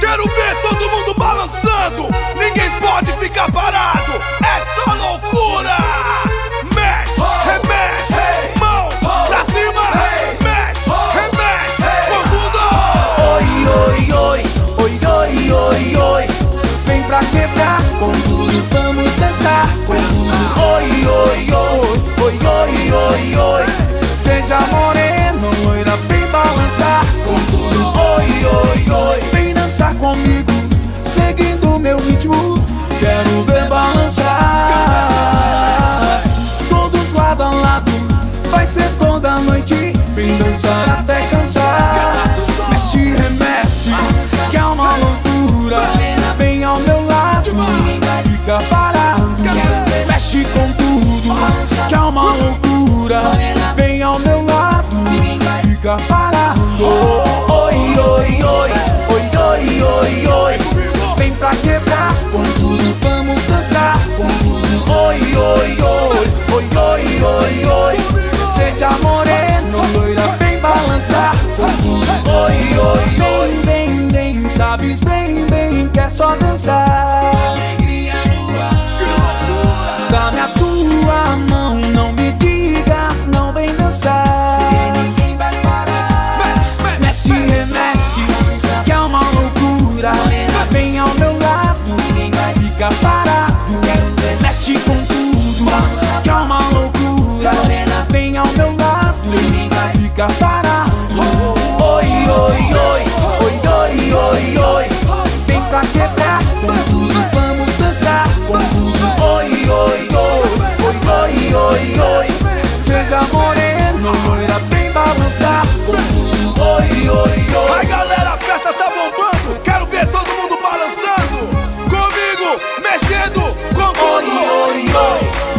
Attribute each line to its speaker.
Speaker 1: Quero ver todo mundo balançando. Ninguém pode ficar parado.
Speaker 2: Quero ver balançar. Todos lado a lado, vai ser toda noite. Vem dançar até cansar. Mexe, remexe, que é uma loucura. Vem ao meu lado, fica parado. Mexe com tudo, que é uma loucura. Vem ao meu lado, fica parado. on the side. Congo, Congo, Congo.